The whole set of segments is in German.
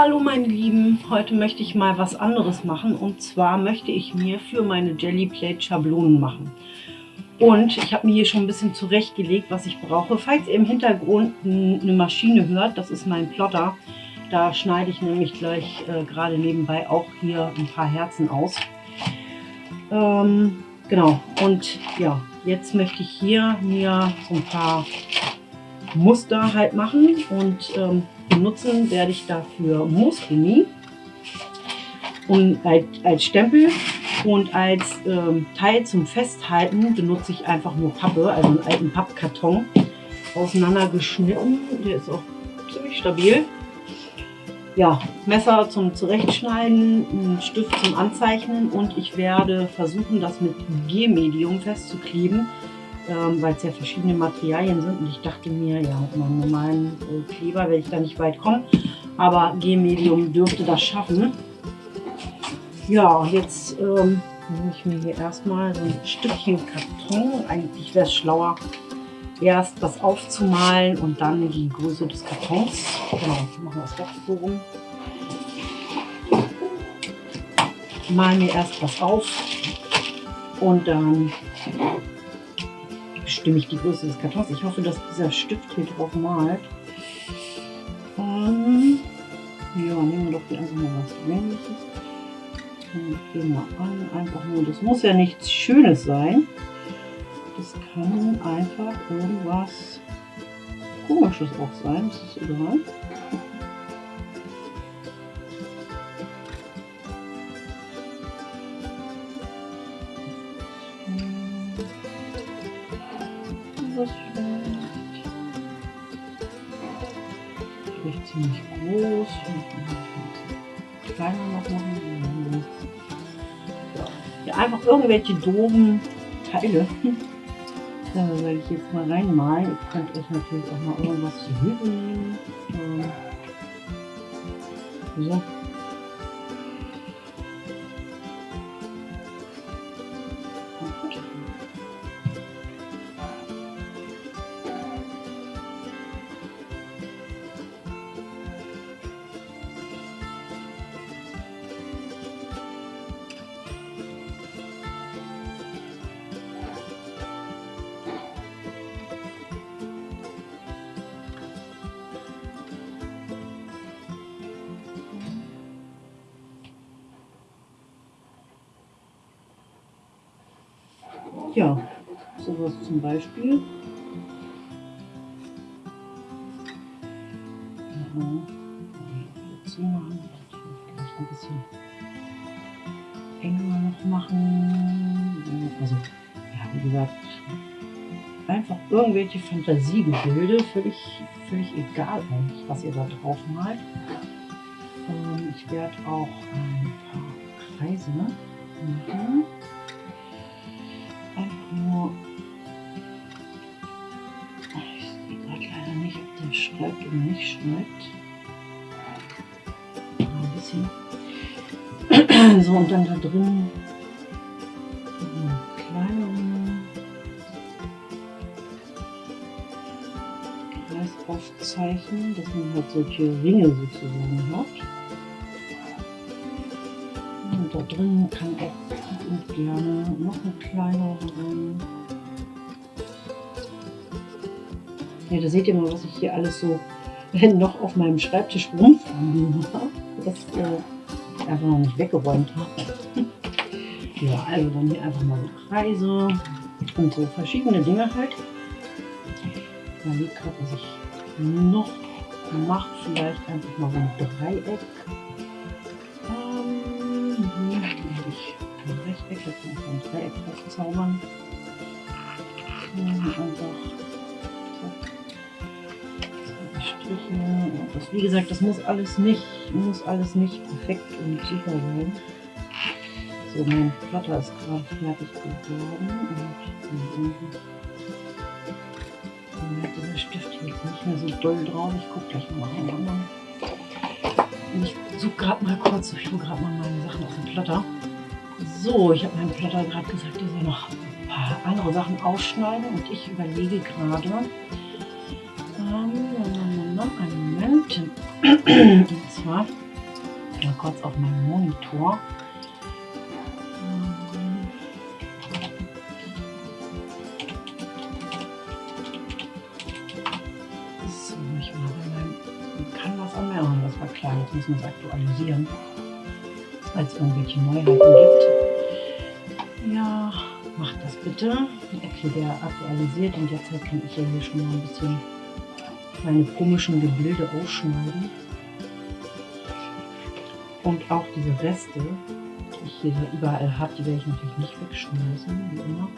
Hallo meine Lieben, heute möchte ich mal was anderes machen und zwar möchte ich mir für meine Jelly Plate Schablonen machen. Und ich habe mir hier schon ein bisschen zurechtgelegt, was ich brauche. Falls ihr im Hintergrund eine Maschine hört, das ist mein Plotter. Da schneide ich nämlich gleich äh, gerade nebenbei auch hier ein paar Herzen aus. Ähm, genau, und ja, jetzt möchte ich hier mir so ein paar Muster halt machen und ähm, benutzen werde ich dafür Moosgummi und als, als Stempel und als ähm, Teil zum Festhalten benutze ich einfach nur Pappe, also einen alten Pappkarton, auseinandergeschnitten. Der ist auch ziemlich stabil. Ja, Messer zum Zurechtschneiden, ein Stift zum Anzeichnen und ich werde versuchen, das mit G-Medium festzukleben ähm, weil es ja verschiedene Materialien sind. Und ich dachte mir, ja, mit meinem normalen äh, Kleber werde ich da nicht weit kommen. Aber G-Medium dürfte das schaffen. Ja, jetzt ähm, nehme ich mir hier erstmal so ein Stückchen Karton. Eigentlich wäre es schlauer, erst das aufzumalen und dann die Größe des Kartons. Genau, machen wir es doch so rum. Mal mir erst was auf und dann bestimme ich die Größe des Kartons. Ich hoffe, dass dieser Stift hier drauf malt. Ähm, ja, nehmen wir doch einfach mal was Männliches. Gehen wir an. Einfach nur, das muss ja nichts Schönes sein. Das kann einfach irgendwas Komisches auch sein. Das ist egal. Das vielleicht? Vielleicht ziemlich groß. Kleiner noch machen. Ja, einfach irgendwelche doofen Teile. Da werde ich jetzt mal reinmalen. Ihr könnt euch natürlich auch mal irgendwas zu Hilfe nehmen. So. Irgendwelche Fantasiegebilde, völlig, völlig egal eigentlich, was ihr da drauf malt. Ähm, ich werde auch ein paar Kreise machen. schreibt oder nicht schreibt. Ein bisschen. So, und dann da drin aufzeichnen, dass man halt solche Ringe sozusagen hat. Und da drin kann auch gerne noch eine kleinere rein. Ja, da seht ihr mal, was ich hier alles so noch auf meinem Schreibtisch rumfliegen habe. Das äh, einfach noch nicht weggeräumt habe. ja, also dann hier einfach mal so Kreise und so verschiedene Dinge halt. Ich überlege gerade, was ich noch mache. Vielleicht einfach mal so ein Dreieck. Ähm, ich ein Rechteck, kann ich ein Dreieck drauf zaubern. einfach Striche. Das, wie gesagt, das muss alles nicht, muss alles nicht perfekt und super sein. So, mein Plotter ist gerade fertig geworden und dann hat dieser Stift jetzt nicht mehr so doll drauf. Ich gucke gleich mal rein. Ich suche gerade mal kurz, ich hole gerade mal meine Sachen aus dem Plotter. So, ich habe meinem Plotter gerade gesagt, er soll noch ein paar andere Sachen ausschneiden und ich überlege gerade, ähm, einen Moment. Und zwar mal kurz auf meinen Monitor. Mir. Das war klar, jetzt müssen wir es aktualisieren, weil es irgendwelche Neuheiten gibt. Ja, macht das bitte. Okay, der aktualisiert und jetzt kann ich ja hier schon mal ein bisschen meine komischen Gebilde ausschneiden. Und auch diese Reste, die ich hier überall habe, die werde ich natürlich nicht wegschmeißen, wie immer.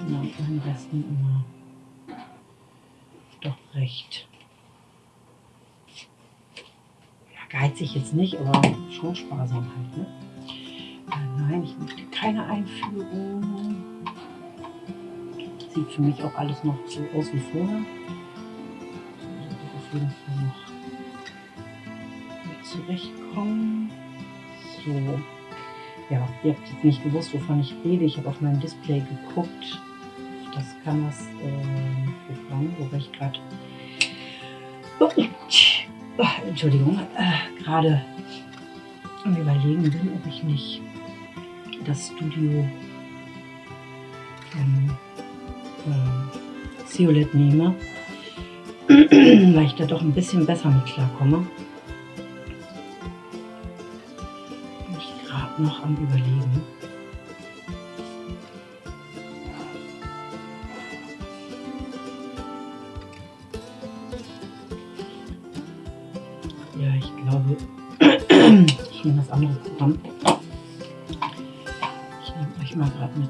Und an meinen Resten immer doch recht. Ja, geizig jetzt nicht, aber schon sparsam halt. Ne? Nein, ich möchte keine Einführung. Sieht für mich auch alles noch so aus wie vorher jeden Fall noch zurechtkommen. So. Ja, ihr habt jetzt nicht gewusst, wovon ich rede. Ich habe auf mein Display geguckt. Das kann das äh, Programm, wobei ich gerade. Oh, Entschuldigung, äh, gerade am Überlegen bin, ob ich nicht das Studio ähm, äh, nehme weil ich da doch ein bisschen besser mit klarkomme. Bin ich gerade noch am Überlegen.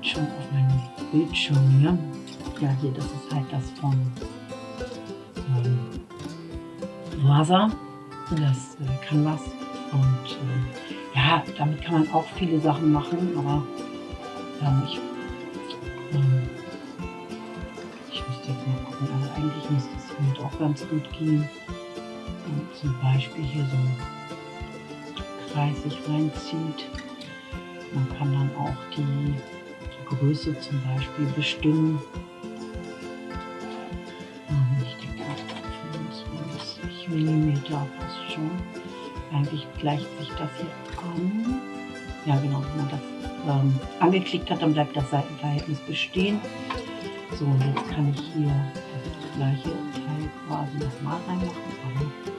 Schon auf meinen Bildschirm hier. Ja, hier, das ist halt das von Wasa, das äh, Canvas. Und äh, ja, damit kann man auch viele Sachen machen, aber ähm, ich, ähm, ich müsste jetzt mal gucken, also eigentlich müsste es hiermit auch ganz gut gehen. Und zum Beispiel hier so Kreis sich reinzieht. Man kann dann auch die Größe zum Beispiel bestimmen. mm fast schon. Eigentlich gleicht sich das hier an. Ja genau, wenn man das ähm, angeklickt hat, dann bleibt das Seitenverhältnis bestehen. So, jetzt kann ich hier das gleiche Teil quasi nochmal reinmachen,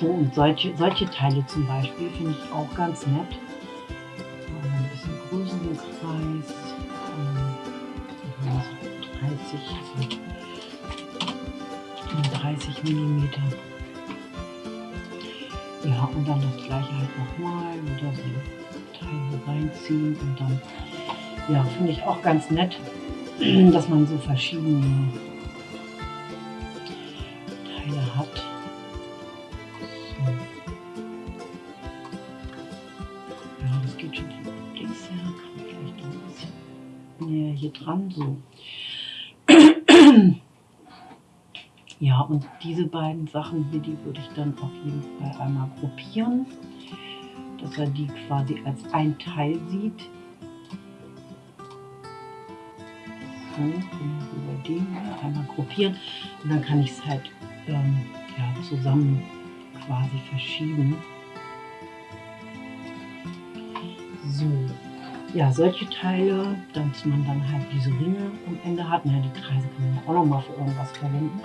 So, und solche, solche Teile zum Beispiel finde ich auch ganz nett. Kreis. Ähm, 30, also 30 mm. Ja, und dann das gleiche halt nochmal, wieder so Teile reinziehen und dann, ja, finde ich auch ganz nett, dass man so verschiedene dran. So. Ja, und diese beiden Sachen hier, die würde ich dann auf jeden Fall einmal gruppieren, dass er die quasi als ein Teil sieht. So, über den hier einmal gruppieren und dann kann ich es halt ähm, ja, zusammen quasi verschieben. So, ja, solche Teile, dass man dann halt diese Ringe am Ende hat. Naja, die Kreise kann man auch noch mal für irgendwas verwenden.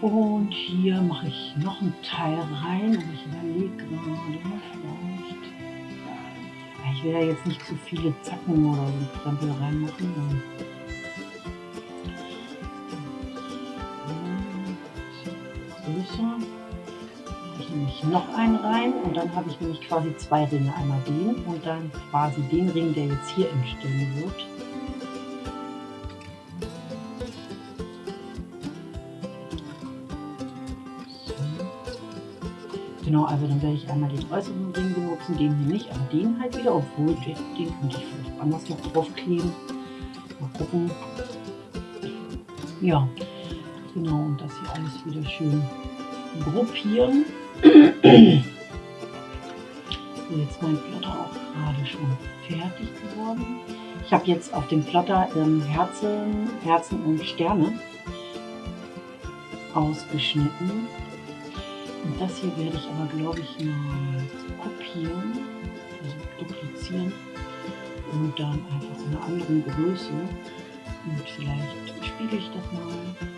Und hier mache ich noch ein Teil rein, aber ich überlege gerade vielleicht. Ich will ja jetzt nicht zu viele Zacken oder so Krempel reinmachen. Noch einen rein und dann habe ich nämlich quasi zwei Ringe. Einmal den und dann quasi den Ring, der jetzt hier entstehen wird. Genau, also dann werde ich einmal den äußeren Ring benutzen, den hier nicht, aber den halt wieder, obwohl den, den könnte ich vielleicht anders noch draufkleben. Mal gucken. Ja, genau, und das hier alles wieder schön gruppieren. So, jetzt mein Plotter auch gerade schon fertig geworden. Ich habe jetzt auf dem Plotter ähm, Herzen, Herzen und Sterne ausgeschnitten. Und das hier werde ich aber, glaube ich, mal kopieren, also duplizieren und dann einfach in einer anderen Größe. Und vielleicht spiegel ich das mal.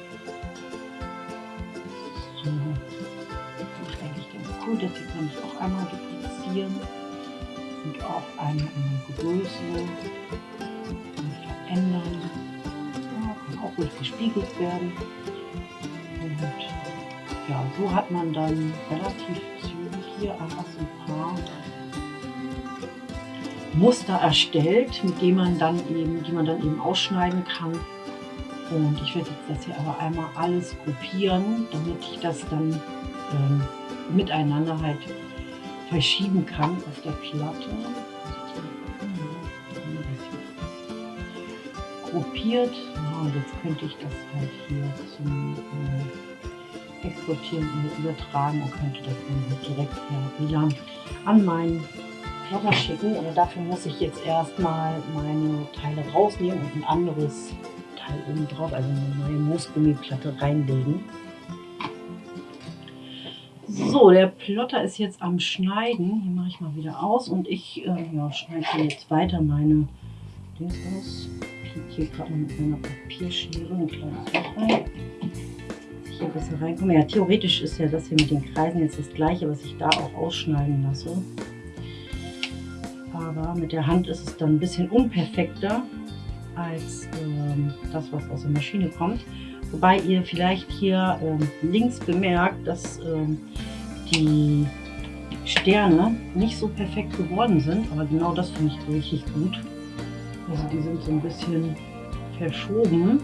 Hier kann ich auch einmal duplizieren und auch der Größe verändern. Ja, kann auch ruhig gespiegelt werden. Und ja, so hat man dann relativ zügig hier einfach so ein paar Muster erstellt, mit denen man dann eben, die man dann eben ausschneiden kann. Und ich werde jetzt das hier aber einmal alles gruppieren, damit ich das dann ähm, miteinander halt verschieben kann auf der Platte. Gruppiert. Ja, und jetzt könnte ich das halt hier zum äh, Exportieren übertragen und könnte das dann direkt per WLAN an meinen Plotter schicken. Aber dafür muss ich jetzt erstmal meine Teile rausnehmen und ein anderes Teil oben drauf, also eine neue Moosgummiplatte reinlegen. So, der Plotter ist jetzt am Schneiden. Hier mache ich mal wieder aus und ich äh, ja, schneide jetzt weiter meine Dings aus. Ich hier gerade mit meiner Papierschere ein kleines Loch rein. Ich hier besser reinkomme. Ja, theoretisch ist ja das hier mit den Kreisen jetzt das gleiche, was ich da auch ausschneiden lasse. Aber mit der Hand ist es dann ein bisschen unperfekter als ähm, das, was aus der Maschine kommt. Wobei ihr vielleicht hier ähm, links bemerkt, dass ähm, die Sterne nicht so perfekt geworden sind, aber genau das finde ich richtig gut. Also die sind so ein bisschen verschoben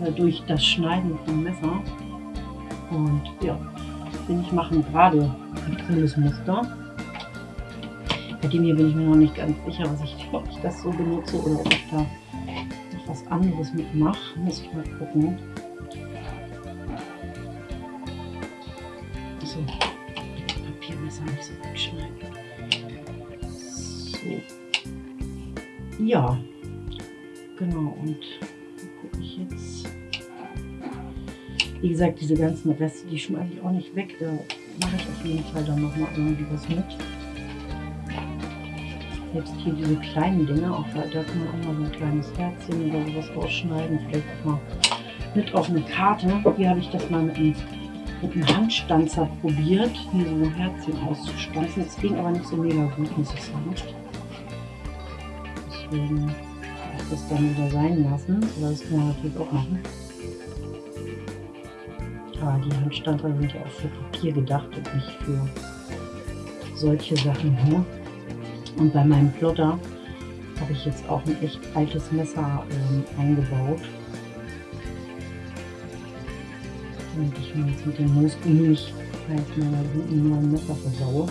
äh, durch das Schneiden vom Messer. Und ja, finde ich machen gerade ein cooles Muster. Bei dem hier bin ich mir noch nicht ganz sicher, was ich, ob ich das so benutze oder ob ich da noch was anderes mitmache. Muss ich mal gucken. Ja, genau. Und gucke ich jetzt. Wie gesagt, diese ganzen Reste, die schmeiße ich auch nicht weg. Da mache ich auf jeden Fall dann nochmal irgendwie was mit. Selbst hier diese kleinen Dinge, auch da, da kann man auch mal so ein kleines Herzchen oder sowas rausschneiden. Vielleicht auch mal mit auf eine Karte. Hier habe ich das mal mit einem, mit einem Handstanzer probiert, hier so ein Herzchen auszustanzen. Das ging aber nicht so mega gut, muss ich sagen. Deswegen ich das dann wieder sein lassen. Aber das kann man natürlich auch machen. Aber die Handstanzer sind ja auch für Papier gedacht und nicht für solche Sachen hier. Und bei meinem Plotter habe ich jetzt auch ein echt altes Messer ähm, eingebaut. Und ich mir jetzt mit dem Moosgummi nicht halt meiner guten neuen Messer versaue.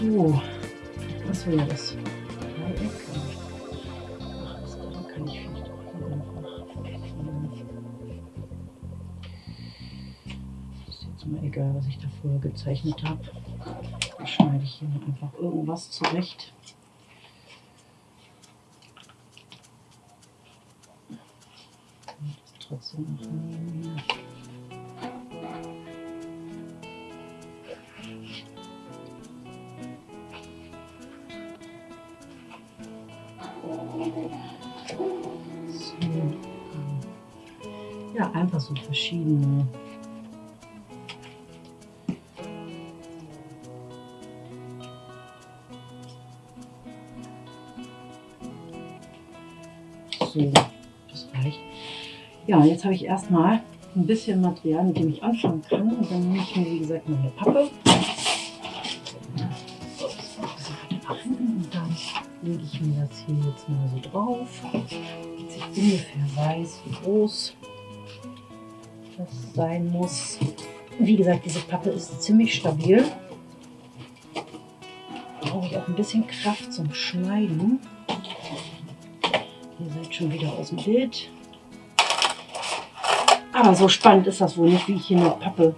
So, was war das? Mir egal, was ich da vorher gezeichnet habe. Dann schneide ich hier einfach irgendwas zurecht. Und das trotzdem noch einfach so verschiedene so, das reicht. Ja, jetzt habe ich erstmal ein bisschen Material, mit dem ich anfangen kann. Und dann nehme ich mir, wie gesagt, meine Pappe. Und dann lege ich mir das hier jetzt mal so drauf. Dass ich ungefähr weiß, wie groß das sein muss. Wie gesagt, diese Pappe ist ziemlich stabil. Brauche ich auch ein bisschen Kraft zum Schneiden. Ihr seid schon wieder aus dem Bild. Aber so spannend ist das wohl nicht, wie ich hier eine Pappe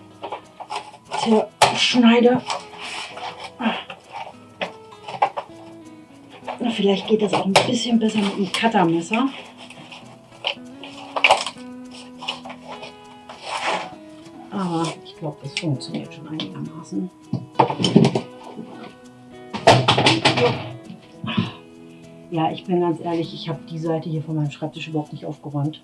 zerschneide. Vielleicht geht das auch ein bisschen besser mit dem Cuttermesser. Das funktioniert schon einigermaßen. Ja, ich bin ganz ehrlich, ich habe die Seite hier von meinem Schreibtisch überhaupt nicht aufgeräumt.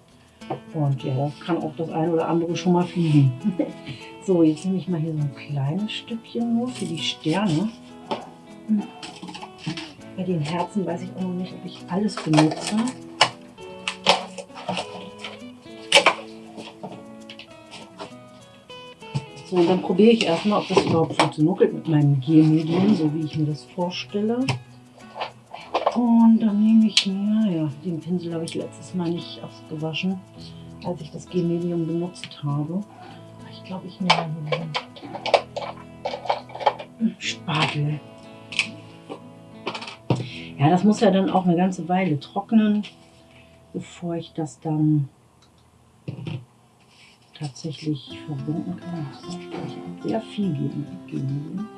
Und ja, da kann auch das eine oder andere schon mal fliegen. so, jetzt nehme ich mal hier so ein kleines Stückchen nur für die Sterne. Bei den Herzen weiß ich auch noch nicht, ob ich alles benutze. So, und dann probiere ich erstmal, ob das überhaupt funktioniert mit meinem Gelmedium, so wie ich mir das vorstelle. Und dann nehme ich mir, ja, den Pinsel habe ich letztes Mal nicht ausgewaschen, als ich das Gelmedium benutzt habe. Ich glaube, ich nehme hier den Spatel. Ja, das muss ja dann auch eine ganze Weile trocknen, bevor ich das dann tatsächlich verbinden kann. Ich habe sehr viel geben.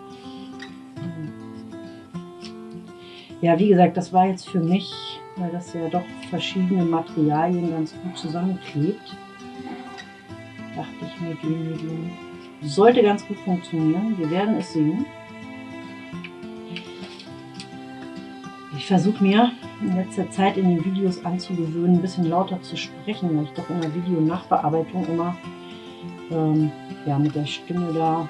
Ja, wie gesagt, das war jetzt für mich, weil das ja doch verschiedene Materialien ganz gut zusammenklebt, dachte ich mir, Genmedium sollte ganz gut funktionieren. Wir werden es sehen. Versuche mir in letzter Zeit in den Videos anzugewöhnen, ein bisschen lauter zu sprechen, weil ich doch in der Video-Nachbearbeitung immer ähm, ja, mit der Stimme da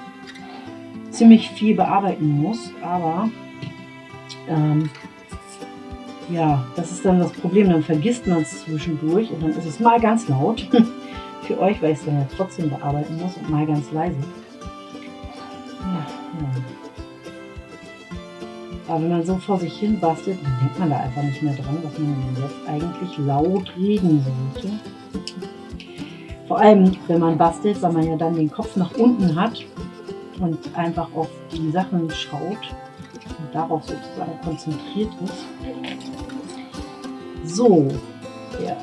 ziemlich viel bearbeiten muss. Aber ähm, ja, das ist dann das Problem. Dann vergisst man es zwischendurch und dann ist es mal ganz laut. Für euch, weil ich es dann ja trotzdem bearbeiten muss und mal ganz leise. Aber wenn man so vor sich hin bastelt, dann denkt man da einfach nicht mehr dran, dass man jetzt eigentlich laut reden sollte. Vor allem, wenn man bastelt, weil man ja dann den Kopf nach unten hat und einfach auf die Sachen schaut und darauf sozusagen konzentriert ist. So, der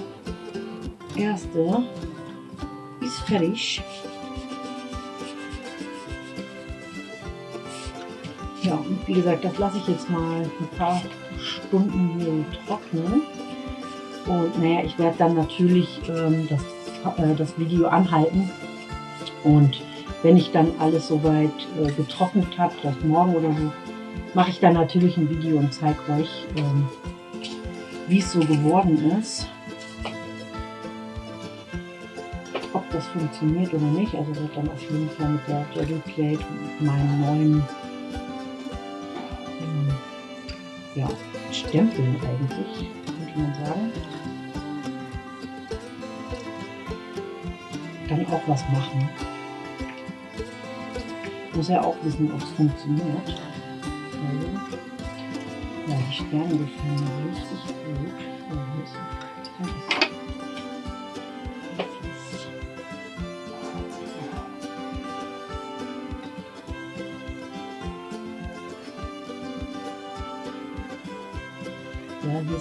erste ist fertig. Ja, wie gesagt, das lasse ich jetzt mal ein paar Stunden hier trocknen. Und naja, ich werde dann natürlich ähm, das, äh, das Video anhalten. Und wenn ich dann alles soweit äh, getrocknet habe, vielleicht morgen oder so, mache ich dann natürlich ein Video und zeige euch, ähm, wie es so geworden ist. Ob das funktioniert oder nicht. Also wird dann auf jeden Fall mit der Jelly Plate meinen neuen Stempeln eigentlich, könnte man sagen. Dann auch was machen. Muss ja auch wissen, ob es funktioniert. Also, ja, die Sterne gefallen mir richtig gut.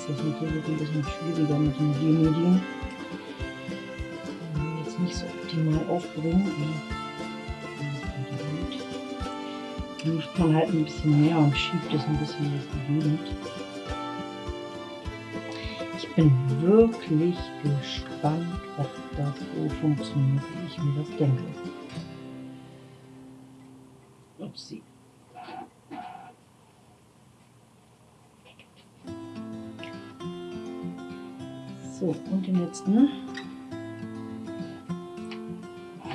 Ja, Ja, hier das natürlich ein bisschen schwieriger mit den G-Medien. Jetzt nicht so optimal aufbringen. Hilft man halt ein bisschen mehr und schiebt es ein bisschen durch die Gegend. Ich bin wirklich gespannt, ob das so funktioniert, wie ich mir das denke. Letzten.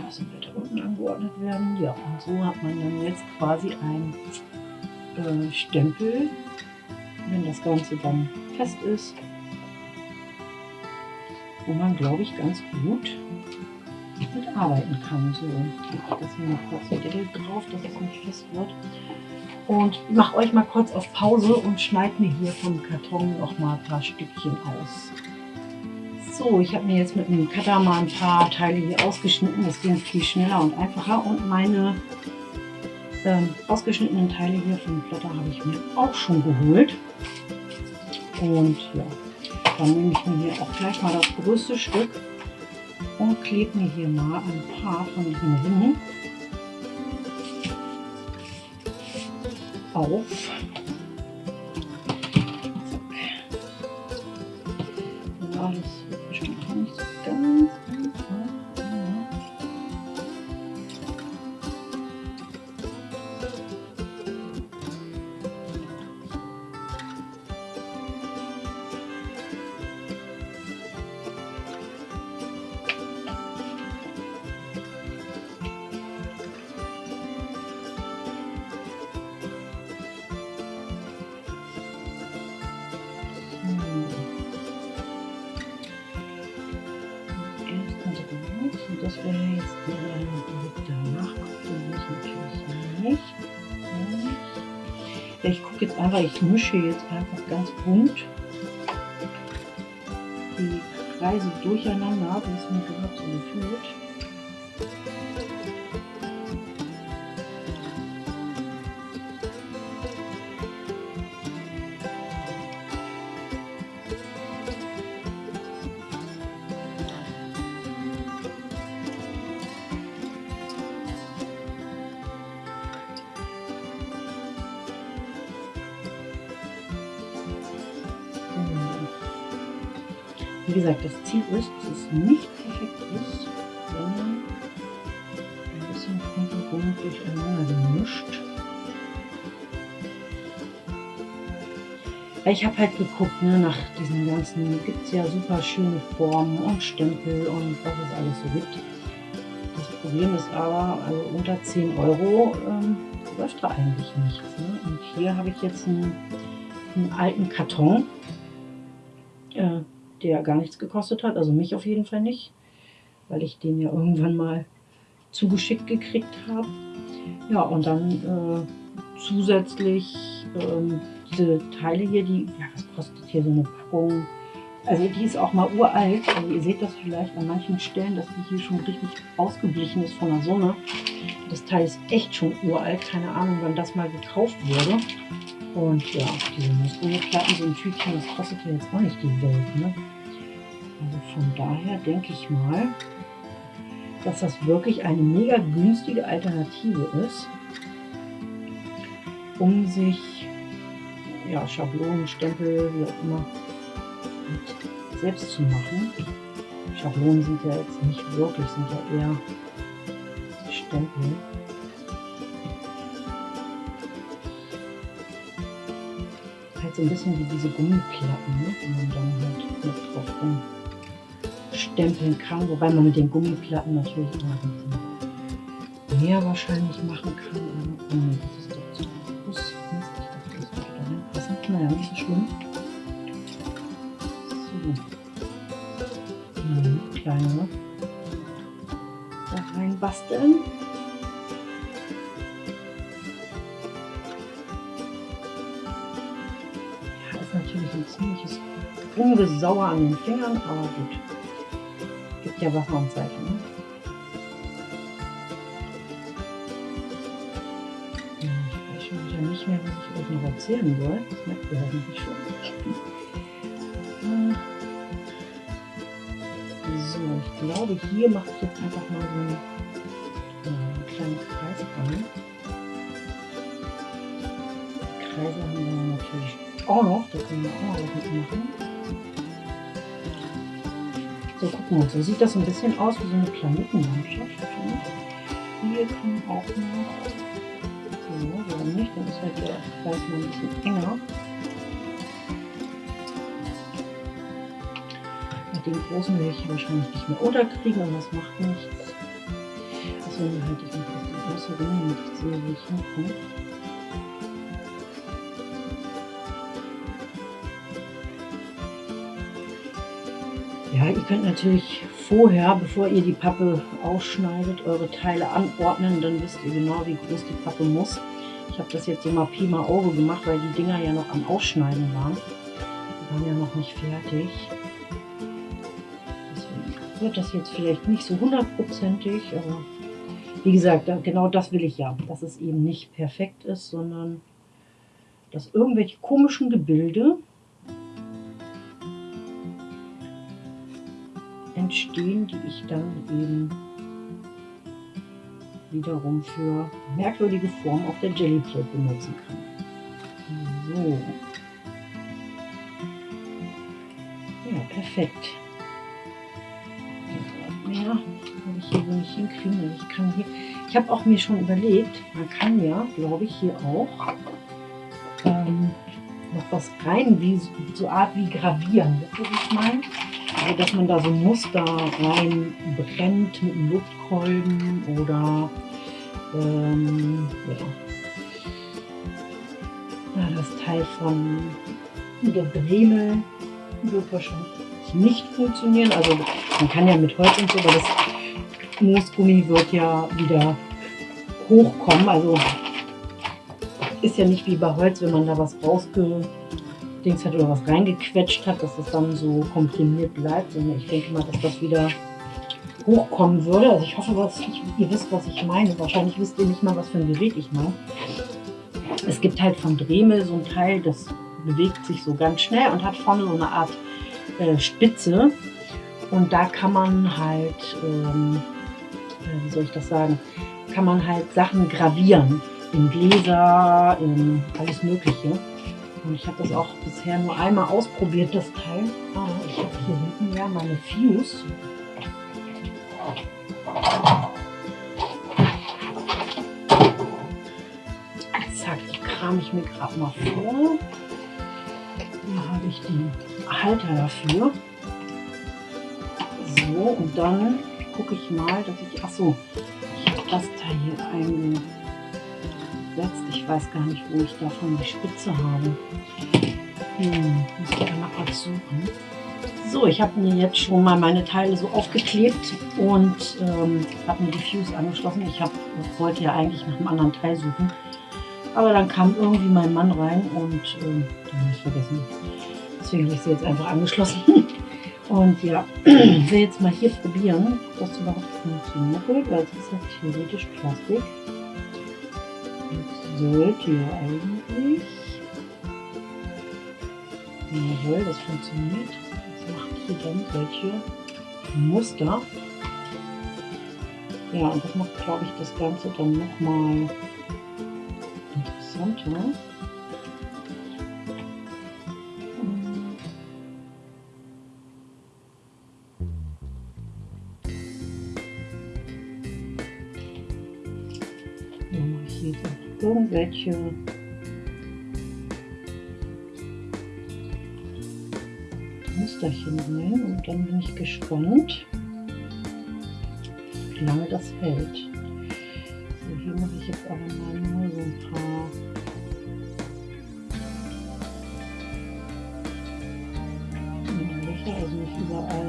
Müssen wir da unten angeordnet werden. Ja, und so hat man dann jetzt quasi ein äh, Stempel, wenn das Ganze dann fest ist, wo man, glaube ich, ganz gut mitarbeiten kann. So, das hier mal kurz den Deckel drauf, dass es nicht fest wird. Und mache euch mal kurz auf Pause und schneide mir hier vom Karton noch mal ein paar Stückchen aus. So, ich habe mir jetzt mit dem Cutter mal ein paar Teile hier ausgeschnitten. Das ging viel schneller und einfacher. Und meine ähm, ausgeschnittenen Teile hier vom Plotter habe ich mir auch schon geholt. Und ja, dann nehme ich mir hier auch gleich mal das größte Stück und klebe mir hier mal ein paar von diesen Ringen auf. Einfach, ich mische jetzt einfach ganz bunt die Kreise durcheinander, wie es mir gerade so gefühlt. Dass es nicht perfekt ist, sondern ein bisschen rundherum durcheinander gemischt. Ich habe halt geguckt, ne, nach diesen ganzen, gibt es ja super schöne Formen und Stempel und was es alles so gibt. Das Problem ist aber, also unter 10 Euro ähm, läuft da eigentlich nichts. Ne? Und hier habe ich jetzt einen, einen alten Karton. Äh, der gar nichts gekostet hat, also mich auf jeden Fall nicht, weil ich den ja irgendwann mal zugeschickt gekriegt habe. Ja, und dann äh, zusätzlich ähm, diese Teile hier, die, ja, was kostet hier so eine Packung? Also die ist auch mal uralt. Also ihr seht das vielleicht an manchen Stellen, dass die hier schon richtig ausgeblichen ist von der Sonne. Das Teil ist echt schon uralt. Keine Ahnung, wann das mal gekauft wurde. Und ja, diese Muskelplatten, so ein Tütchen, das kostet ja jetzt auch nicht die Welt. Ne? Also von daher denke ich mal, dass das wirklich eine mega günstige Alternative ist, um sich ja, Schablonen, Stempel, wie auch immer, selbst zu machen. Schablonen sind ja jetzt nicht wirklich, sind ja eher Stempel. Halt so ein bisschen wie diese Gummiplatten, ne? die man dann halt mit drauf rumstempeln kann, wobei man mit den Gummiplatten natürlich immer ein bisschen mehr wahrscheinlich machen kann. Aber, oh, das ist doch zu groß. Ich dachte, das würde da reinpassen. Naja, nicht so schlimm. So. Hm, kleine da rein basteln. Ziemliches Ungesauer an den Fingern, aber gut. Gibt ja Wasser und Seife, ne? Ich weiß schon wieder nicht mehr, was ich euch noch erzählen soll. Das merkt ihr hoffentlich schon. So, ich glaube, hier mache ich jetzt einfach mal so einen, einen kleinen Kreis rein. Kreise haben wir natürlich auch noch, da können wir auch noch was mitmachen. So, wir uns. So sieht das ein bisschen aus wie so eine Planetenlandschaft. Hier kann auch noch. So, warum nicht? Dann ist halt der Kreis mal ein bisschen enger. Mit dem großen will ich wahrscheinlich nicht mehr unterkriegen, aber das macht nichts. Deswegen halte ich mich auf die größere, damit ich sehe, wie ich hinkomme. Ja, ihr könnt natürlich vorher, bevor ihr die Pappe ausschneidet, eure Teile anordnen, dann wisst ihr genau, wie groß die Pappe muss. Ich habe das jetzt so mal Pi mal Auge gemacht, weil die Dinger ja noch am Ausschneiden waren. Die waren ja noch nicht fertig. Deswegen wird das jetzt vielleicht nicht so hundertprozentig, aber wie gesagt, genau das will ich ja, dass es eben nicht perfekt ist, sondern dass irgendwelche komischen Gebilde entstehen, die ich dann eben wiederum für merkwürdige Formen auf der Jellyplate benutzen kann. So. Ja, perfekt. Mehr werde ich hier nicht hinkriegen. Ich kann ich habe auch mir schon überlegt, man kann ja, glaube ich, hier auch ähm, noch was rein, wie so Art wie gravieren. Wisst ihr, was ich meine? Also, dass man da so Muster rein brennt mit einem Luftkolben oder ähm, ja. ja. das Teil von der Dremel wird wahrscheinlich nicht funktionieren. Also man kann ja mit Holz und so, aber das Moosgummi wird ja wieder hochkommen. Also ist ja nicht wie bei Holz, wenn man da was rausgedings hat oder was reingequetscht hat, dass das dann so komprimiert bleibt. Und ich denke mal, dass das wieder hochkommen würde. Also ich hoffe, dass ihr wisst, was ich meine. Wahrscheinlich wisst ihr nicht mal, was für ein Gerät ich meine. Es gibt halt von Dremel so ein Teil, das bewegt sich so ganz schnell und hat vorne so eine Art äh, Spitze. Und da kann man halt, ähm, äh, wie soll ich das sagen, kann man halt Sachen gravieren. In Gläser, in alles Mögliche. Und ich habe das auch bisher nur einmal ausprobiert, das Teil. Ah, ich habe hier hinten ja meine Fuse. Zack, die kram ich mir gerade mal vor. Hier habe ich den Halter dafür. So, und dann gucke ich mal, dass ich, ach so, ich habe das Teil hier eingesetzt. Ich weiß gar nicht, wo ich davon die Spitze habe. Hm, muss ich einmal kurz suchen. So, ich habe mir jetzt schon mal meine Teile so aufgeklebt und ähm, habe mir die Fuse angeschlossen. Ich hab, wollte ja eigentlich nach einem anderen Teil suchen. Aber dann kam irgendwie mein Mann rein und ähm, dann habe ich vergessen. Deswegen habe ich sie jetzt einfach angeschlossen. Und ja, ich will jetzt mal hier probieren, ob das überhaupt funktioniert, weil es ist ja theoretisch Plastik. Sollte ja eigentlich. Jawohl, das funktioniert macht hier dann solche Muster. Ja, und das macht, glaube ich, das Ganze dann nochmal interessanter. Irgendwelche Musterchen rein und dann bin ich gespannt, wie lange das hält. So, hier mache ich jetzt aber mal nur so ein paar Löcher, also nicht überall.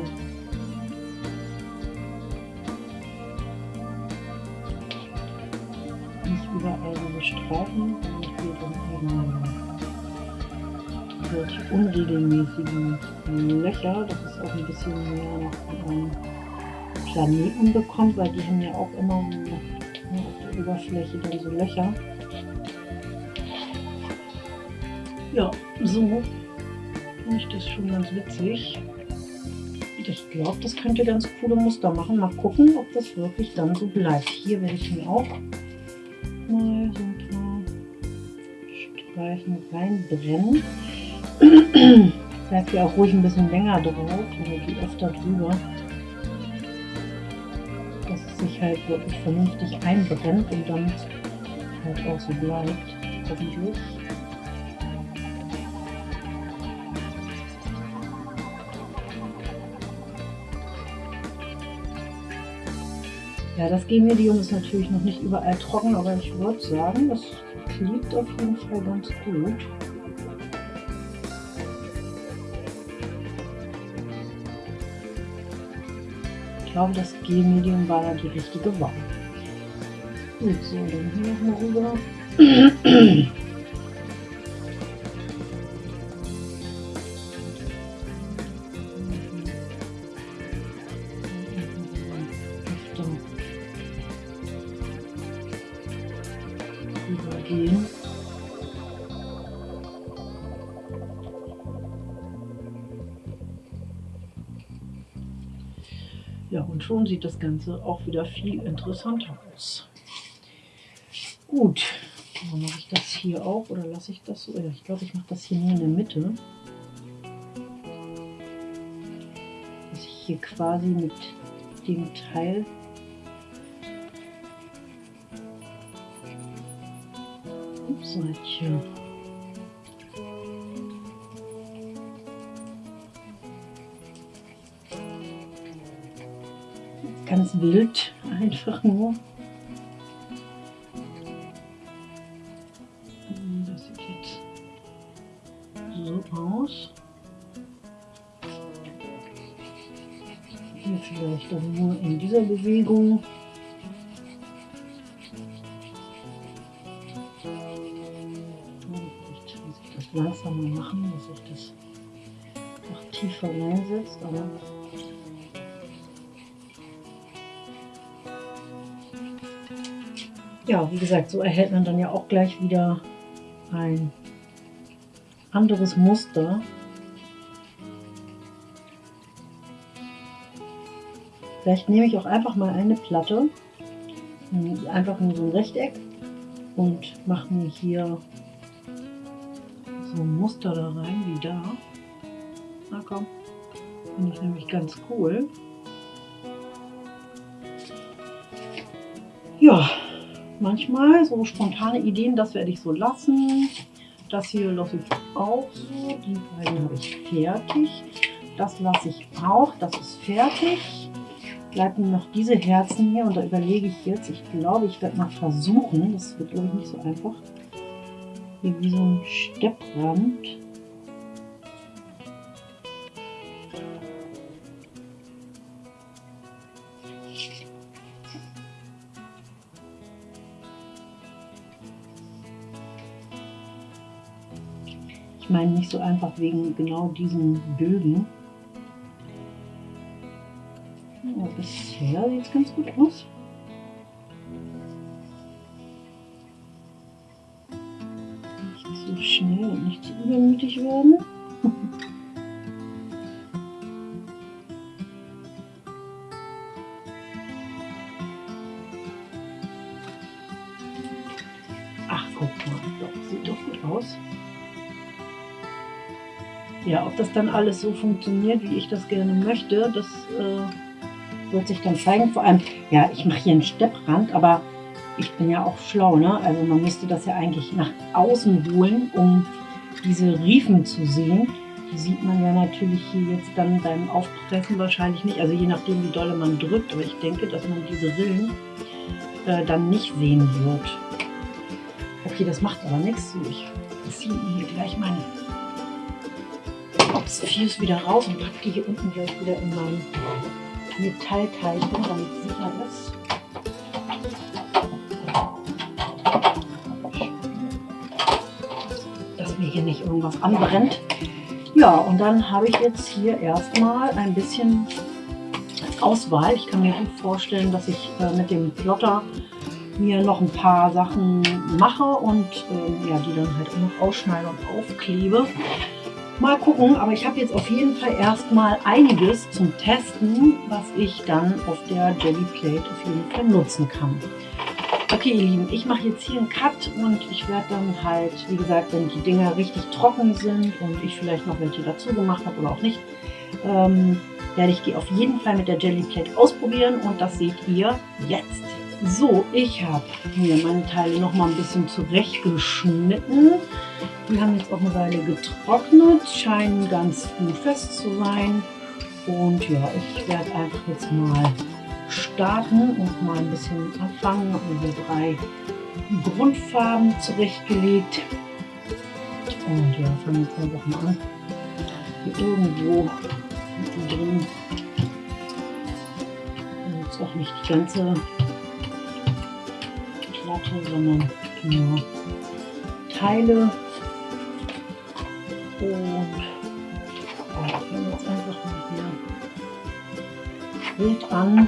Hier dann eben solche unregelmäßigen Löcher, dass es auch ein bisschen mehr von einem Planeten bekommt, weil die haben ja auch immer so ne, auf der Oberfläche dann so Löcher. Ja, so finde ich das schon ganz witzig. Ich glaube, das könnte ganz coole Muster machen. Mal gucken, ob das wirklich dann so bleibt. Hier werde ich mir auch Streifen reinbrennen. Bleib hier auch ruhig ein bisschen länger drauf oder geh öfter drüber. Dass es sich halt wirklich vernünftig einbrennt und dann halt auch so bleibt. Hoffentlich. Ja, das G-Medium ist natürlich noch nicht überall trocken, aber ich würde sagen, das klebt auf jeden Fall ganz gut. Glaube, das G-Medium war ja die richtige Wahl. Gut, so, dann hier nochmal rüber. schon sieht das Ganze auch wieder viel interessanter aus. Gut, dann mache ich das hier auch oder lasse ich das so? Ja, ich glaube, ich mache das hier nur in der Mitte. Dass ich hier quasi mit dem Teil Seitchen. Wild, einfach nur. Ja, wie gesagt, so erhält man dann ja auch gleich wieder ein anderes Muster. Vielleicht nehme ich auch einfach mal eine Platte, einfach nur so ein Rechteck und mache mir hier so ein Muster da rein wie da. Na komm, finde ich nämlich ganz cool. Ja, manchmal so spontane Ideen, das werde ich so lassen. Das hier lasse ich auch so. Die beiden habe ich fertig. Das lasse ich auch. Das ist fertig. Bleiben noch diese Herzen hier und da überlege ich jetzt. Ich glaube, ich werde mal versuchen. Das wird, glaube ich, nicht so einfach hier wie so ein Stepprand. Meine nicht so einfach wegen genau diesen Bögen. Ja, bisher sieht es ganz gut aus. Ob das dann alles so funktioniert, wie ich das gerne möchte, das äh, wird sich dann zeigen. Vor allem, ja, ich mache hier einen Stepprand, aber ich bin ja auch schlau, ne? Also man müsste das ja eigentlich nach außen holen, um diese Riefen zu sehen. Die sieht man ja natürlich hier jetzt dann beim Aufpressen wahrscheinlich nicht. Also je nachdem, wie doll man drückt. Aber ich denke, dass man diese Rillen äh, dann nicht sehen wird. Okay, das macht aber nichts. Ich ziehe hier gleich meine Fuse wieder raus und packe die hier unten gleich wieder in mein Metallteilchen, damit es sicher ist. hier nicht irgendwas anbrennt. Ja, und dann habe ich jetzt hier erstmal ein bisschen Auswahl. Ich kann mir gut vorstellen, dass ich äh, mit dem Plotter mir noch ein paar Sachen mache und äh, ja, die dann halt auch noch ausschneide und aufklebe. Mal gucken, aber ich habe jetzt auf jeden Fall erstmal einiges zum Testen, was ich dann auf der Jelly Plate auf jeden Fall nutzen kann. Okay, ihr Lieben, ich mache jetzt hier einen Cut und ich werde dann halt, wie gesagt, wenn die Dinger richtig trocken sind und ich vielleicht noch welche dazu gemacht habe oder auch nicht, ähm, werde ich die auf jeden Fall mit der Jelly Plate ausprobieren und das seht ihr jetzt. So, ich habe mir meine Teile noch mal ein bisschen zurechtgeschnitten. Die haben jetzt auch eine Weile getrocknet, scheinen ganz gut fest zu sein. Und ja, ich werde einfach jetzt mal starten und mal ein bisschen anfangen. Habe mir hier drei Grundfarben zurechtgelegt. Und ja, fangen jetzt einfach mal an. Hier irgendwo drin. Jetzt auch nicht die ganze Platte, sondern nur Teile. Und ja, fangen jetzt einfach mal hier wild an.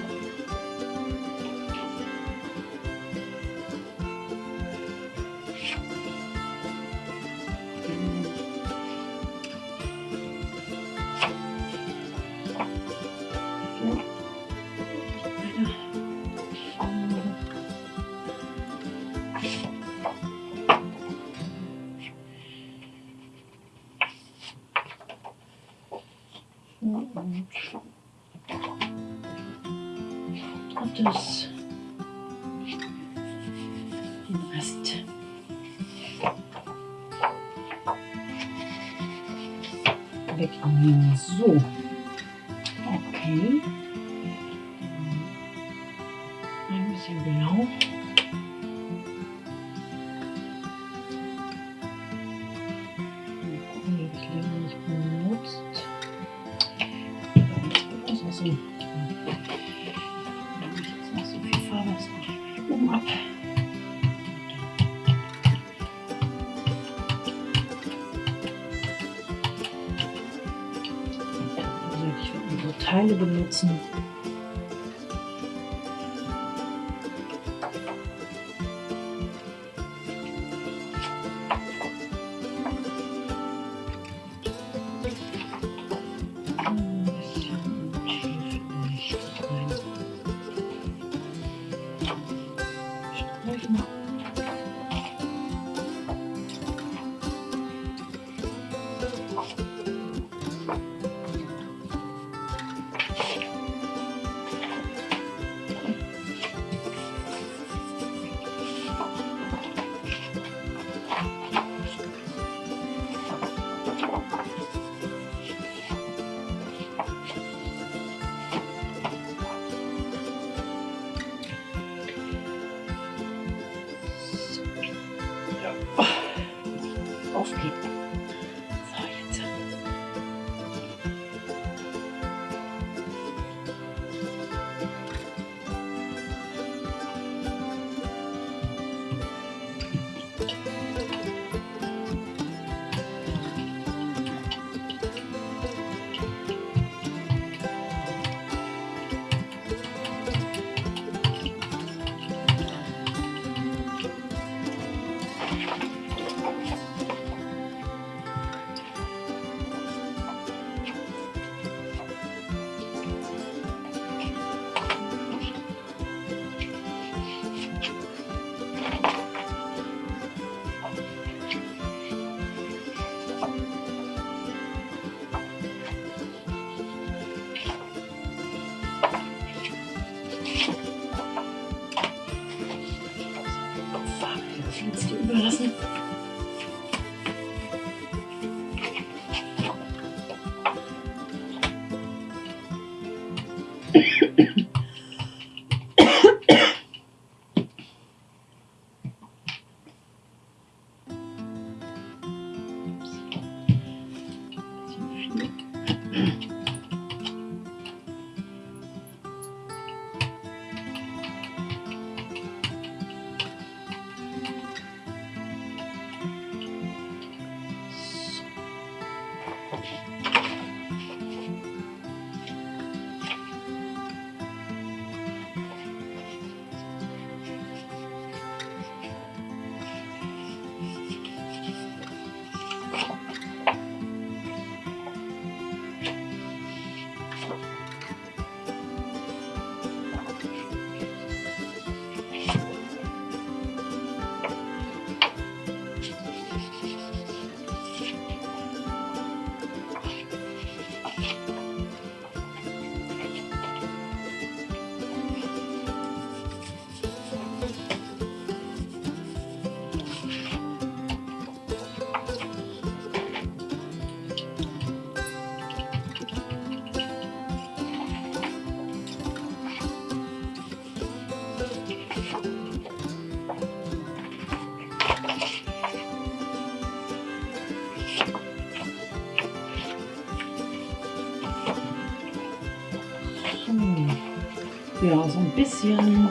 ja so ein bisschen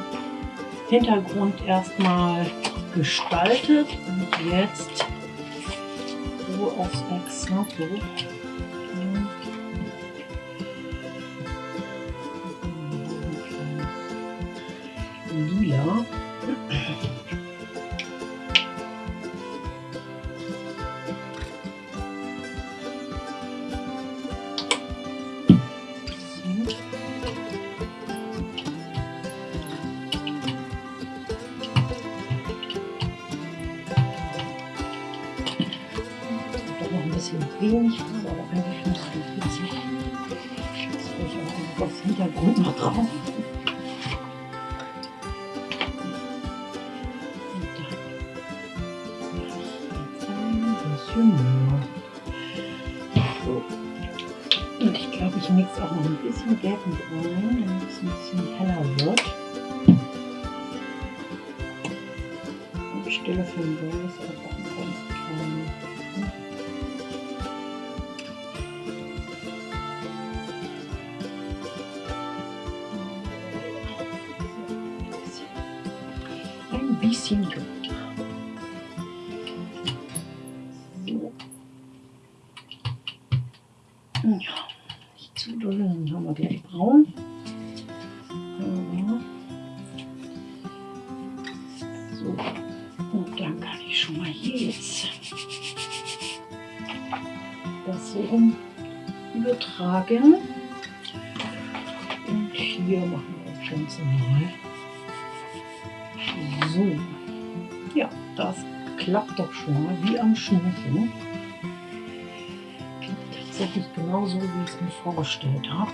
Hintergrund erstmal gestaltet und jetzt Ruhe aufs ne? Exemplo das Hintergrund noch drauf. Und ich glaube, ich mixe auch noch ein bisschen Gelb mit rein, damit es ein bisschen heller wird. Und stelle für den Weiß einfach семью. genauso, wie ich es mir vorgestellt habe.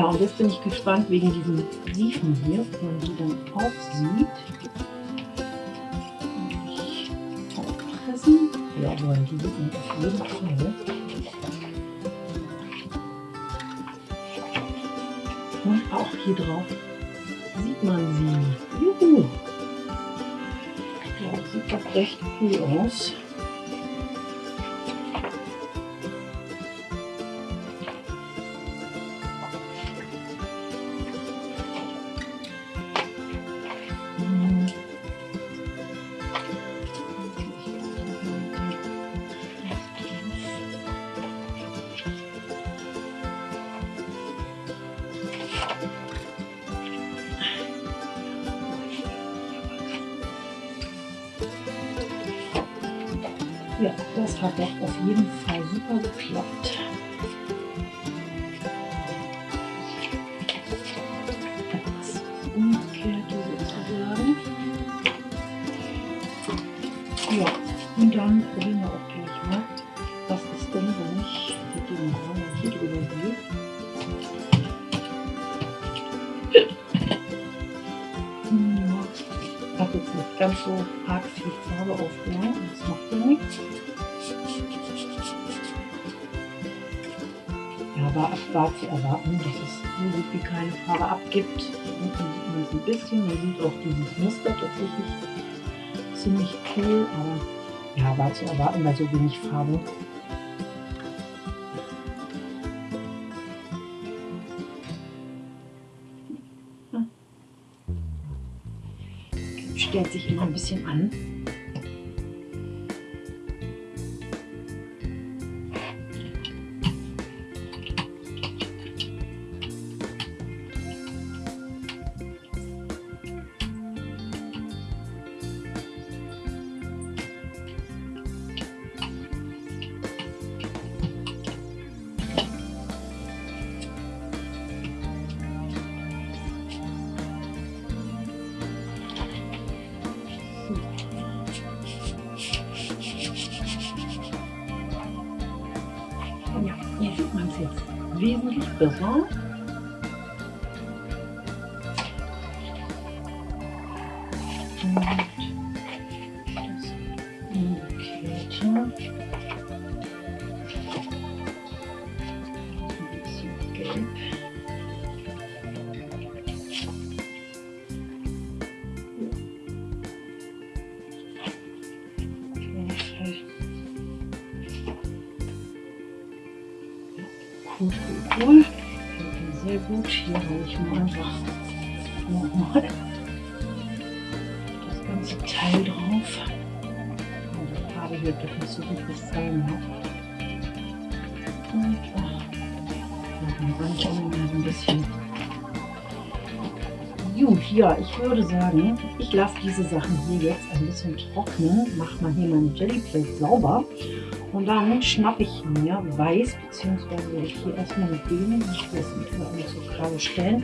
Ja, und jetzt bin ich gespannt wegen diesen Siefen hier, ob man die dann auch sieht. Ja, aber die sind auf jeden Fall. Ne? Und auch hier drauf sieht man sie. Juhu! Ja, sieht doch recht cool aus. bisschen. Man sieht auch dieses Muster tatsächlich ziemlich cool, aber ja, war zu erwarten bei so wenig Farbe. Hm. Stellt sich immer ein bisschen an. 有时 würde sagen, ich lasse diese Sachen hier jetzt ein bisschen trocknen, mache mal hier meine Jellyplate sauber und dann schnappe ich mir Weiß, beziehungsweise ich hier erstmal mit dem, ich weiß nicht, mal so gerade stellen,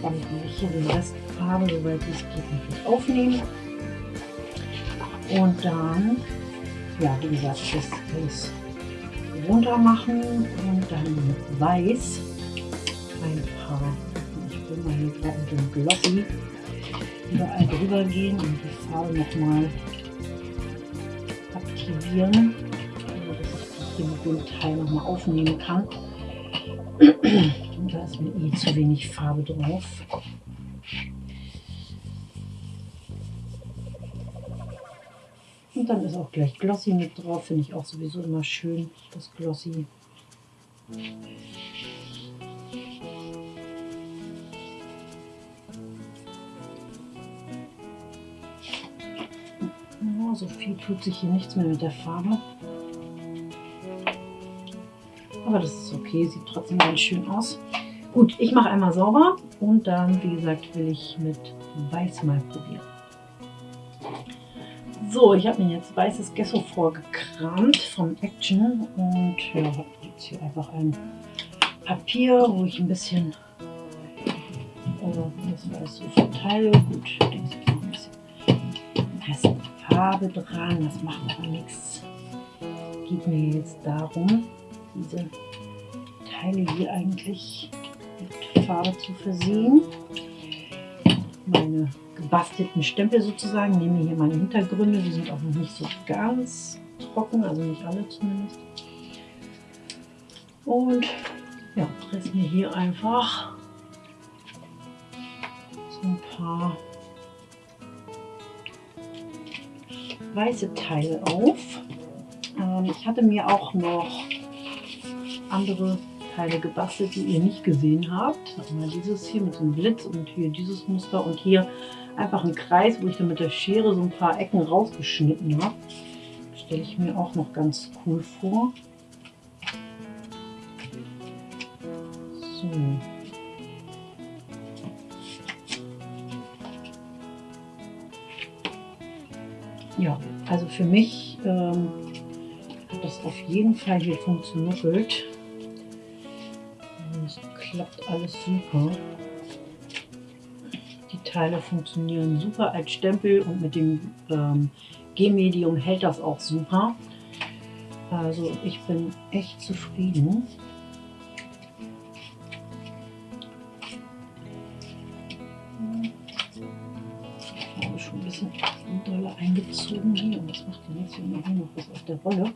damit ich hier den Rest Farbe, soweit es geht, natürlich aufnehmen. Und dann, ja, wie gesagt, das alles runter machen und dann mit Weiß ein paar, ich bin mal hier gerade mit dem Glossy überall drüber gehen und die Farbe nochmal aktivieren, dass ich dem Teil nochmal aufnehmen kann. Da ist mir eh zu wenig Farbe drauf. Und dann ist auch gleich Glossy mit drauf, finde ich auch sowieso immer schön, das Glossy. So viel tut sich hier nichts mehr mit der Farbe. Aber das ist okay, sieht trotzdem ganz schön aus. Gut, ich mache einmal sauber und dann, wie gesagt, will ich mit Weiß mal probieren. So, ich habe mir jetzt weißes Gesso vorgekramt vom Action und ja, habe jetzt hier einfach ein Papier, wo ich ein bisschen äh, das weiß so verteile. Gut, denke, ich ein bisschen Farbe dran, das macht aber nichts. Geht mir jetzt darum, diese Teile hier eigentlich mit Farbe zu versehen. Meine gebastelten Stempel sozusagen. Nehme hier meine Hintergründe, die sind auch noch nicht so ganz trocken, also nicht alle zumindest. Und ja, presse mir hier einfach so ein paar weiße Teile auf. Ähm, ich hatte mir auch noch andere Teile gebastelt, die ihr nicht gesehen habt. Einmal dieses hier mit dem Blitz und hier dieses Muster und hier einfach einen Kreis, wo ich dann mit der Schere so ein paar Ecken rausgeschnitten habe. Stelle ich mir auch noch ganz cool vor. So. Ja, also für mich ähm, hat das auf jeden Fall hier funktioniert. Es klappt alles super. Teile funktionieren super als Stempel und mit dem ähm, G-Medium hält das auch super. Also ich bin echt zufrieden. Der Rolle.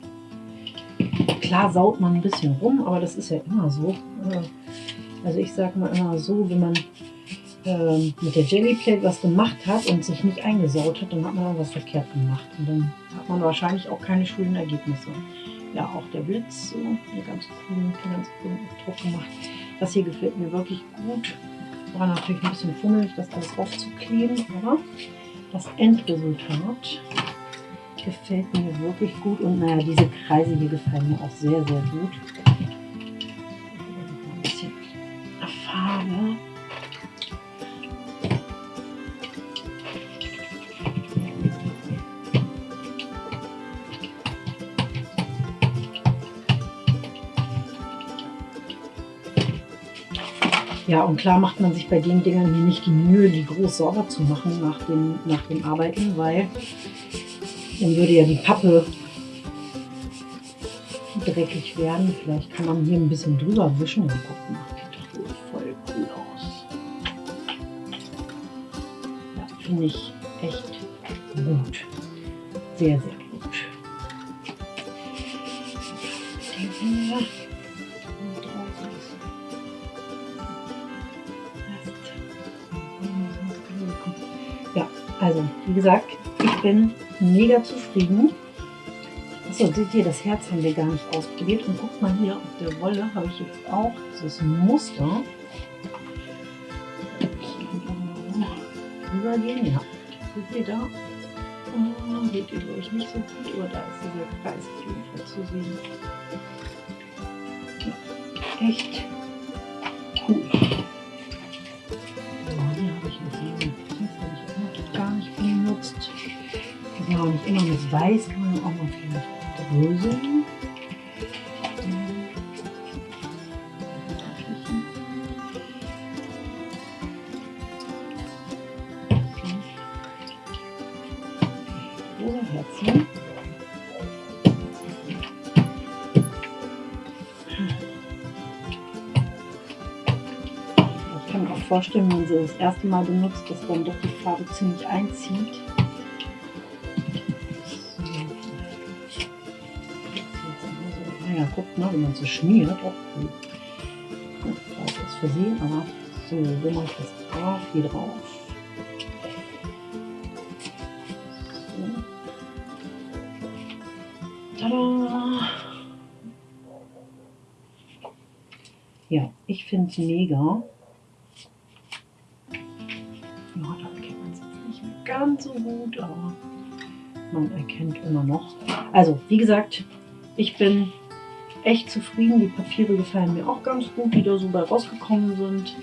Klar saut man ein bisschen rum, aber das ist ja immer so. Also ich sage mal immer so, wenn man ähm, mit der Jellyplate was gemacht hat und sich nicht eingesaut hat, dann hat man was verkehrt gemacht. Und dann hat man wahrscheinlich auch keine schönen Ergebnisse. Ja, auch der Blitz, so eine ganz coolen, ganz coolen Druck gemacht. Das hier gefällt mir wirklich gut. War natürlich ein bisschen fummelig, das alles aufzukleben, aber das Endresultat gefällt mir wirklich gut. Und naja, diese Kreise hier gefallen mir auch sehr, sehr gut. Ein bisschen Farbe. Ja, und klar macht man sich bei den Dingern hier nicht die Mühe, die groß sauber zu machen nach dem, nach dem Arbeiten, weil dann würde ja die Pappe dreckig werden. Vielleicht kann man hier ein bisschen drüber wischen und gucken, sieht doch voll cool aus. Ja, finde ich echt gut. Sehr, sehr gut. Hier. Also, wie gesagt, ich bin mega zufrieden. Achso, seht ihr, das Herz haben wir gar nicht ausprobiert. Und guckt mal hier, auf der Wolle habe ich jetzt auch dieses Muster. Rübergehen, ja. Seht ihr da? Oh, seht ihr, glaube ich, nicht so gut, aber da ist dieser Kreis auf jeden Fall zu sehen. Echt cool. Auch nicht immer mit Weiß, kann man auch noch vielleicht Herzchen. Ich kann mir auch vorstellen, wenn man sie das erste Mal benutzt, dass dann doch die Farbe ziemlich einzieht. Guckt, ne, wenn man so schmiert, auch cool. Ja, da ist das versehen, aber so, wo mache ich das drauf? Hier drauf. So. Tada! Ja, ich finde es mega. Ja, da erkennt man es jetzt nicht mehr ganz so gut, aber man erkennt immer noch. Also, wie gesagt, ich bin echt zufrieden. Die Papiere gefallen mir auch ganz gut, die da so bei rausgekommen sind.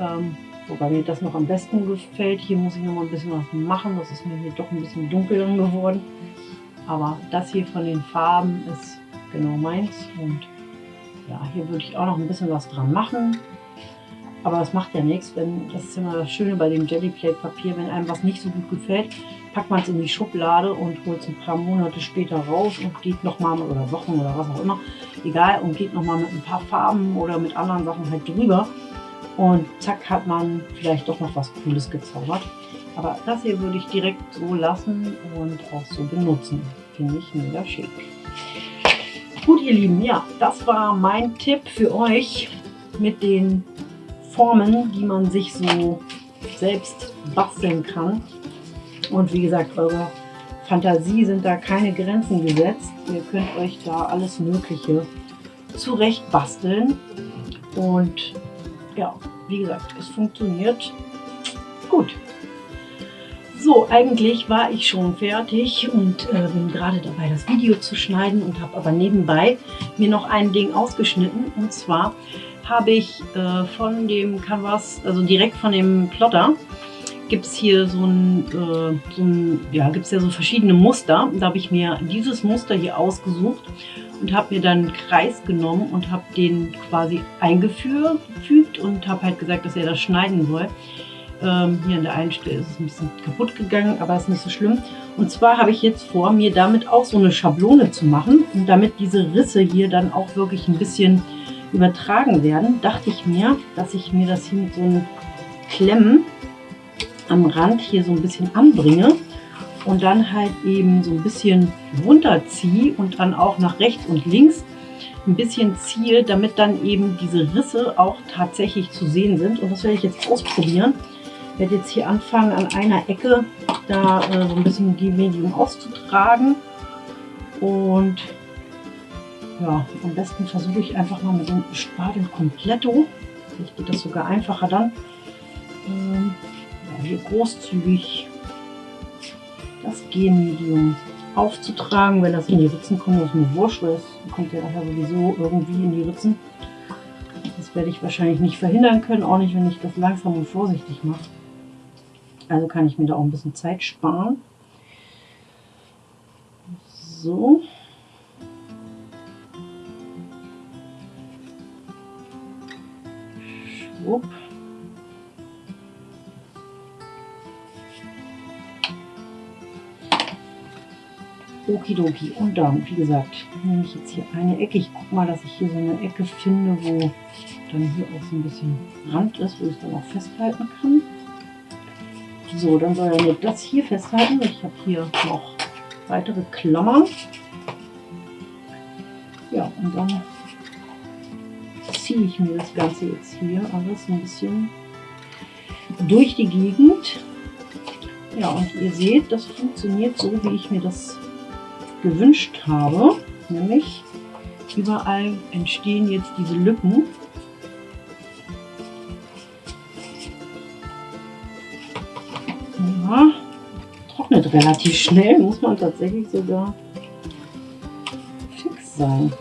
Ähm, wobei mir das noch am besten gefällt. Hier muss ich noch mal ein bisschen was machen. Das ist mir hier doch ein bisschen dunkel geworden. Aber das hier von den Farben ist genau meins. Und ja, hier würde ich auch noch ein bisschen was dran machen. Aber das macht ja nichts, wenn das ist immer das Schöne bei dem Jellyplate Papier, wenn einem was nicht so gut gefällt, packt man es in die Schublade und holt es ein paar Monate später raus und geht nochmal oder Wochen oder was auch immer, egal, und geht nochmal mit ein paar Farben oder mit anderen Sachen halt drüber. Und zack hat man vielleicht doch noch was Cooles gezaubert. Aber das hier würde ich direkt so lassen und auch so benutzen. Finde ich mega schick. Gut, ihr Lieben, ja, das war mein Tipp für euch mit den Formen, die man sich so selbst basteln kann. Und wie gesagt, eure Fantasie sind da keine Grenzen gesetzt. Ihr könnt euch da alles Mögliche zurecht basteln. Und ja, wie gesagt, es funktioniert gut. So, eigentlich war ich schon fertig und äh, bin gerade dabei, das Video zu schneiden und habe aber nebenbei mir noch ein Ding ausgeschnitten. Und zwar habe ich äh, von dem Canvas, also direkt von dem Plotter, gibt es hier so ein, äh, so ein ja, gibt es ja so verschiedene Muster. Da habe ich mir dieses Muster hier ausgesucht und habe mir dann einen Kreis genommen und habe den quasi eingefügt und habe halt gesagt, dass er das schneiden soll. Ähm, hier an der einen Stelle ist es ein bisschen kaputt gegangen, aber ist nicht so schlimm. Und zwar habe ich jetzt vor, mir damit auch so eine Schablone zu machen. Und damit diese Risse hier dann auch wirklich ein bisschen übertragen werden, dachte ich mir, dass ich mir das hier mit so einem Klemmen am Rand hier so ein bisschen anbringe und dann halt eben so ein bisschen runterziehe und dann auch nach rechts und links ein bisschen ziehe, damit dann eben diese Risse auch tatsächlich zu sehen sind. Und das werde ich jetzt ausprobieren. Ich werde jetzt hier anfangen, an einer Ecke da äh, so ein bisschen die Medium auszutragen. Und ja, am besten versuche ich einfach mal mit dem Spatel Completo. Vielleicht geht das sogar einfacher dann. Ähm, hier großzügig das G-Medium aufzutragen. Wenn das in die Ritzen kommt, ist mir wurscht, weil es kommt ja nachher sowieso irgendwie in die Ritzen. Das werde ich wahrscheinlich nicht verhindern können, auch nicht, wenn ich das langsam und vorsichtig mache. Also kann ich mir da auch ein bisschen Zeit sparen. So. Schwupp. Okidoki. Und dann, wie gesagt, nehme ich jetzt hier eine Ecke. Ich gucke mal, dass ich hier so eine Ecke finde, wo dann hier auch so ein bisschen Rand ist, wo ich es dann auch festhalten kann. So, dann soll er nur das hier festhalten. Ich habe hier noch weitere Klammern. Ja, und dann ziehe ich mir das Ganze jetzt hier alles ein bisschen durch die Gegend. Ja, und ihr seht, das funktioniert so, wie ich mir das gewünscht habe. Nämlich überall entstehen jetzt diese Lücken. Ja, trocknet relativ schnell, muss man tatsächlich sogar fix sein.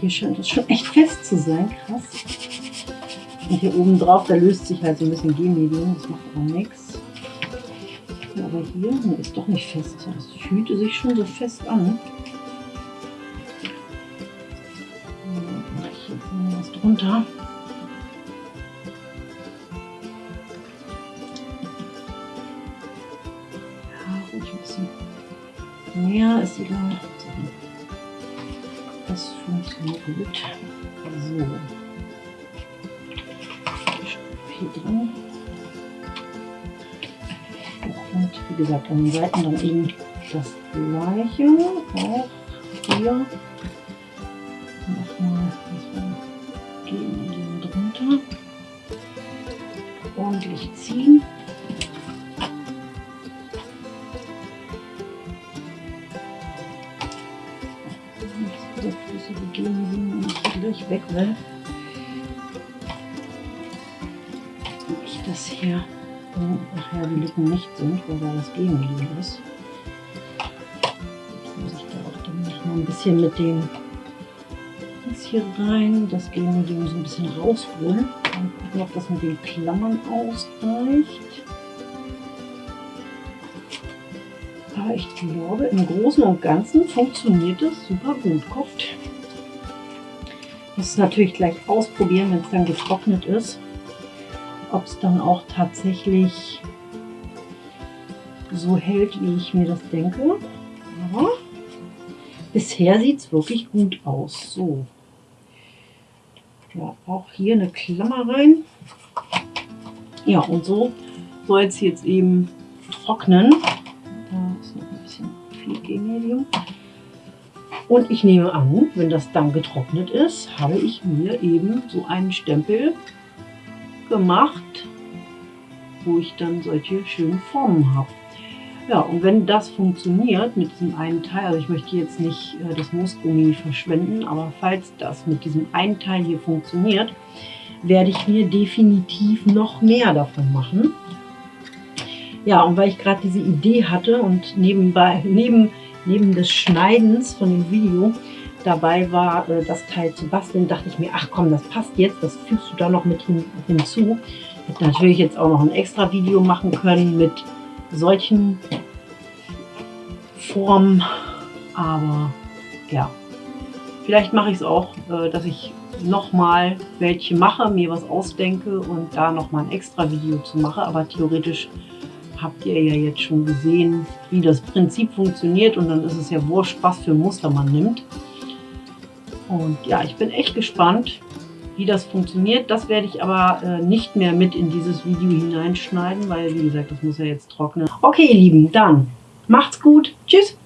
Hier scheint es schon echt fest zu sein, krass. Und hier oben drauf, da löst sich halt so ein bisschen G-Medium, das macht aber nichts. Aber hier nee, ist doch nicht fest. Das fühlte sich schon so fest an. Mache ich jetzt mal was drunter. Ja, ruhig ein bisschen mehr ist egal. Wie gesagt, an den Seiten dann eben das gleiche. Auch hier. Ein bisschen mit dem jetzt hier rein, das Genmedium so ein bisschen rausholen und gucken, ob das mit den Klammern ausreicht. Aber ich glaube, im Großen und Ganzen funktioniert es super gut. Guckt. Ich muss es natürlich gleich ausprobieren, wenn es dann getrocknet ist ob es dann auch tatsächlich so hält, wie ich mir das denke. Aber bisher sieht es wirklich gut aus. So. Ja, auch hier eine Klammer rein. Ja, und so soll es jetzt eben trocknen. Da ist noch ein bisschen viel Genmedium. Und ich nehme an, wenn das dann getrocknet ist, habe ich mir eben so einen Stempel gemacht, wo ich dann solche schönen Formen habe. Ja, und wenn das funktioniert mit diesem einen Teil, also ich möchte jetzt nicht äh, das Moosgummi verschwenden, aber falls das mit diesem einen Teil hier funktioniert, werde ich mir definitiv noch mehr davon machen. Ja, und weil ich gerade diese Idee hatte und nebenbei, neben, neben des Schneidens von dem Video dabei war, äh, das Teil zu basteln, dachte ich mir, ach komm, das passt jetzt, das fügst du da noch mit hin, hinzu. Ich hätte natürlich jetzt auch noch ein extra Video machen können mit solchen Formen, aber ja, vielleicht mache ich es auch, äh, dass ich nochmal welche mache, mir was ausdenke und da nochmal ein extra Video zu mache, aber theoretisch habt ihr ja jetzt schon gesehen, wie das Prinzip funktioniert und dann ist es ja wurscht, was für Muster man nimmt. Und ja, ich bin echt gespannt, wie das funktioniert. Das werde ich aber äh, nicht mehr mit in dieses Video hineinschneiden, weil wie gesagt, das muss ja jetzt trocknen. Okay, ihr Lieben, dann macht's gut. Tschüss.